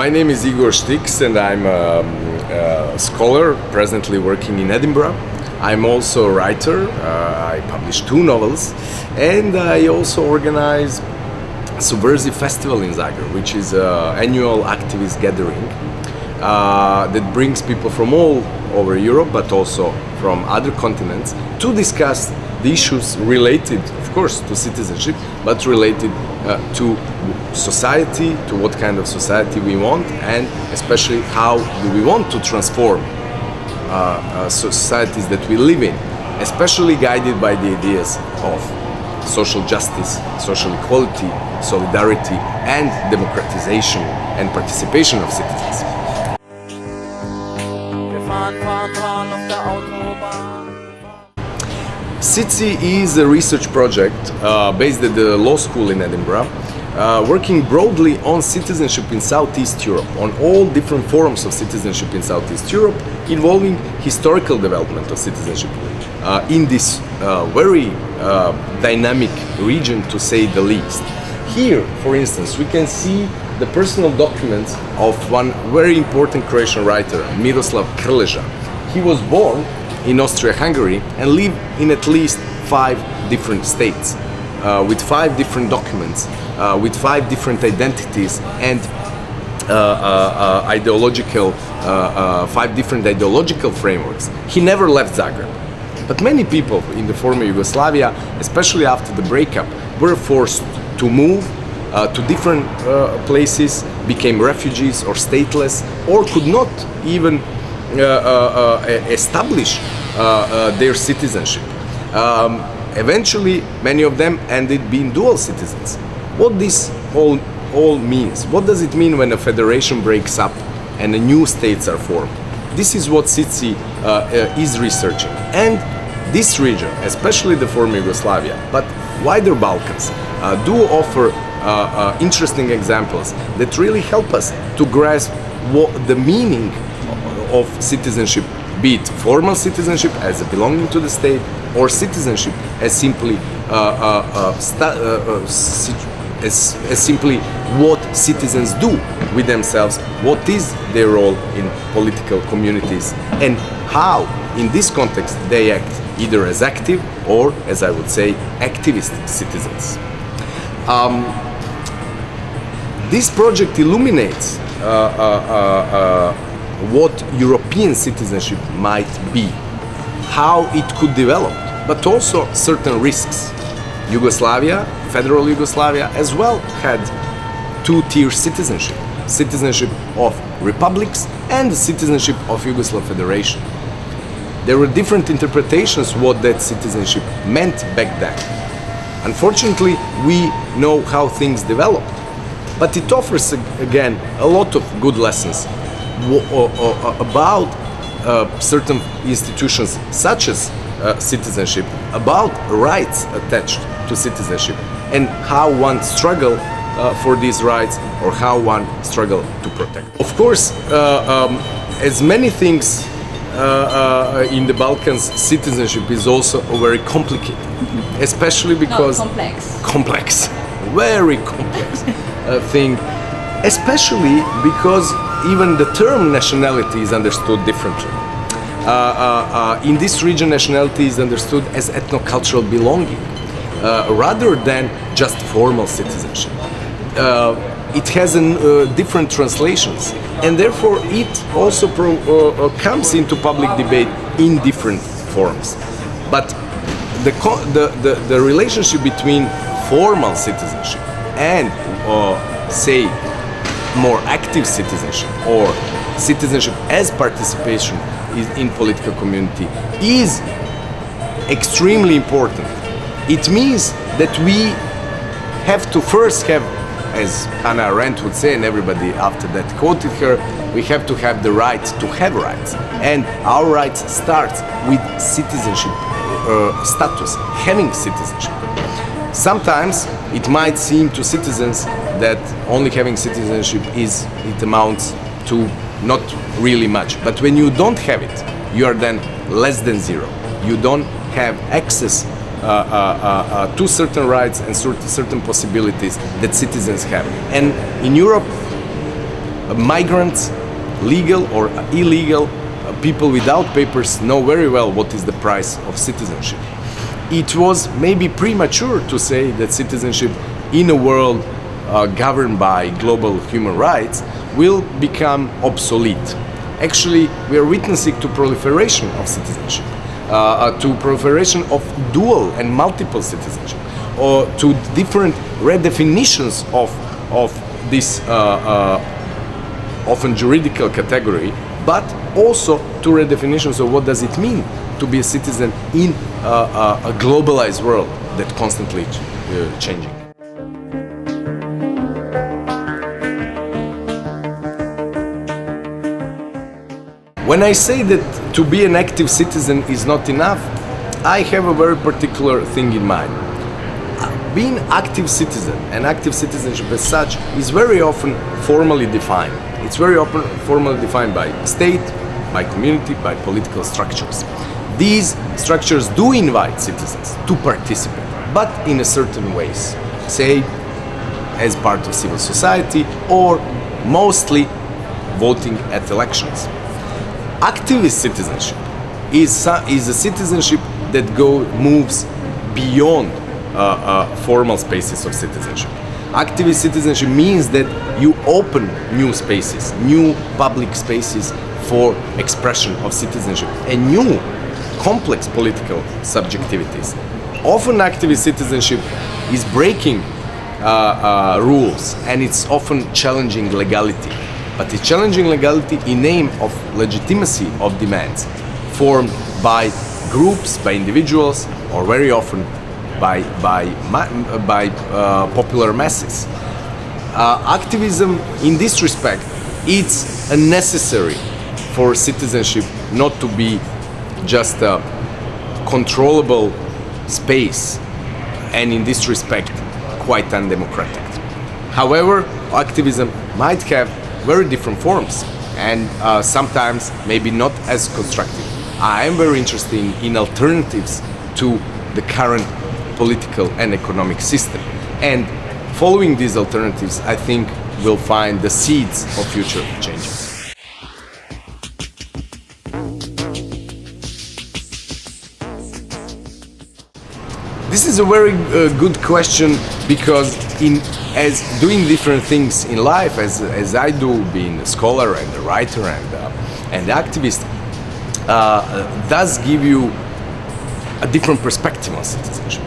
My name is Igor Štiks and I'm um, a scholar presently working in Edinburgh. I'm also a writer. Uh, I published two novels and I also organize Subversive Festival in Zagreb, which is an annual activist gathering uh, that brings people from all over Europe but also from other continents to discuss the issues related, of course, to citizenship, but related uh, to society, to what kind of society we want, and especially how do we want to transform uh, uh, societies that we live in, especially guided by the ideas of social justice, social equality, solidarity, and democratization and participation of citizens. CITSEE is a research project uh, based at the law school in Edinburgh, uh, working broadly on citizenship in Southeast Europe, on all different forms of citizenship in Southeast Europe, involving historical development of citizenship uh, in this uh, very uh, dynamic region, to say the least. Here, for instance, we can see the personal documents of one very important Croatian writer, Miroslav Krleža. He was born in Austria-Hungary and live in at least five different states uh, with five different documents, uh, with five different identities and uh, uh, uh ideological, uh, five different ideological frameworks. He never left Zagreb. But many people in the former Yugoslavia, especially after the breakup, were forced to move to different places, became refugees or stateless, or could not even uh, uh, uh, establish their citizenship. Um, eventually, many of them ended being dual citizens. What this all, all means? What does it mean when a federation breaks up and new states are formed? This is what CITSEE is researching. And this region, especially the former Yugoslavia, but wider Balkans, uh, do offer uh, uh, interesting examples that really help us to grasp what the meaning of citizenship, be it formal citizenship as belonging to the state or citizenship as simply uh, uh, uh, uh, uh as, as simply what citizens do with themselves, what is their role in political communities and how in this context they act either as active or as I would say activist citizens. Um, this project illuminates uh, what European citizenship might be, how it could develop, but also certain risks. Yugoslavia, federal Yugoslavia, as well had two-tier citizenship, citizenship of republics and citizenship of Yugoslav Federation. There were different interpretations what that citizenship meant back then. Unfortunately, we know how things developed, but it offers again a lot of good lessons about uh, certain institutions such as uh, citizenship, about rights attached to citizenship and how one struggle uh, for these rights or how one struggle to protect. Of course, uh, um, as many things uh, uh, in the Balkans, citizenship is also very complicated, especially because Not complex. Complex, very complex thing, especially because even the term nationality is understood differently. Uh, uh, uh, in this region, nationality is understood as ethno-cultural belonging, uh, rather than just formal citizenship. Uh, it has an, uh, different translations, and therefore it also comes into public debate in different forms. But the, the, the, the relationship between formal citizenship and, say, more active citizenship or citizenship as participation in political community is extremely important. It means that we have to first have, as Hannah Arendt would say, and everybody after that quoted her, we have to have the right to have rights. And our rights starts with citizenship uh, status, having citizenship. Sometimes it might seem to citizens that only having citizenship is, it amounts to not really much. But when you don't have it, you are then less than zero. You don't have access uh, uh, uh, uh to certain rights and certain possibilities that citizens have. And in Europe, migrants, legal or illegal, uh, people without papers know very well what is the price of citizenship. It was maybe premature to say that citizenship in a world uh, governed by global human rights will become obsolete. Actually, we are witnessing to proliferation of citizenship, uh, uh, to proliferation of dual and multiple citizenship, or to different redefinitions of, of this uh, uh, often juridical category, but also to redefinitions of what does it mean to be a citizen in uh, a globalized world that constantly uh, changing. When I say that to be an active citizen is not enough, I have a very particular thing in mind. Being active citizen and active citizenship as such is very often formally defined. It's very often formally defined by state, by community, by political structures. These structures do invite citizens to participate, but in a certain ways. Say, as part of civil society or mostly voting at elections activist citizenship is, is a citizenship that go, moves beyond uh, uh, formal spaces of citizenship. Activist citizenship means that you open new spaces, new public spaces for expression of citizenship and new complex political subjectivities. Often activist citizenship is breaking uh, uh rules and it's often challenging legality but it's challenging legality in name of legitimacy of demands formed by groups, by individuals, or very often by, by, by uh, popular masses. Uh, activism in this respect it's necessary for citizenship not to be just a controllable space and in this respect quite undemocratic. However, activism might have very different forms and uh, sometimes maybe not as constructive. I am very interested in, alternatives to the current political and economic system. And following these alternatives, I think we'll find the seeds of future changes. This is a very uh, good question because in as doing different things in life, as, as I do, being a scholar and a writer and, uh, and activist, uh, does give you a different perspective on citizenship.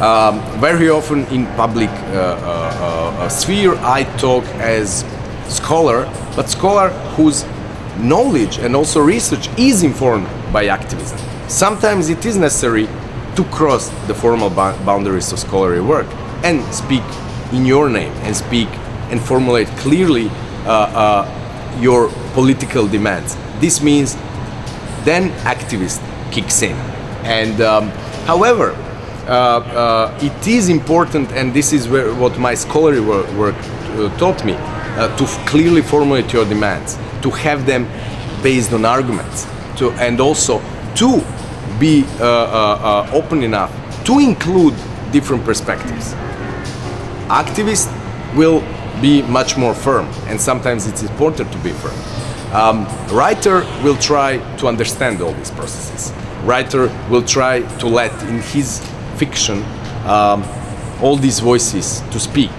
Um, very often in public uh, uh, uh, sphere, I talk as scholar, but scholar whose knowledge and also research is informed by activism. Sometimes it is necessary to cross the formal boundaries of scholarly work and speak in your name and speak and formulate clearly uh, uh, your political demands. This means then activist kicks in. And um, however, uh, uh it is important, and this is where, what my scholarly work, work uh, taught me, uh, to clearly formulate your demands, to have them based on arguments, to, and also to be open enough to include different perspectives. Activists will be much more firm and sometimes it's important to be firm. Um, writer will try to understand all these processes. Writer will try to let in his fiction um, all these voices to speak.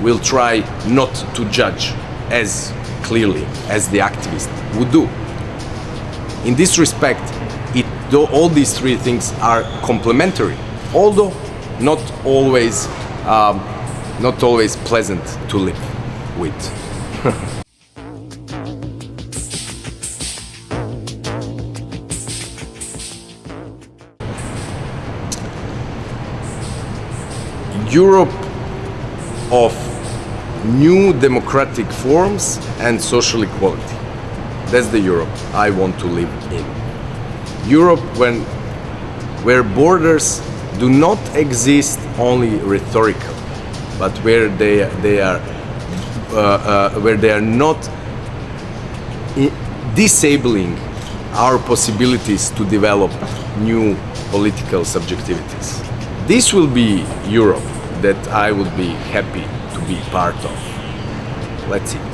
Will try not to judge as clearly as the activist would do. In this respect, though all these three things are complementary, although not always, um, not always pleasant to live with. Europe of new democratic forms and social equality. That's the Europe I want to live in. Europe when, where borders do not exist only rhetorical, but where they, they are uh, uh, where they are not disabling our possibilities to develop new political subjectivities. This will be Europe that I would be happy to be part of. Let's see.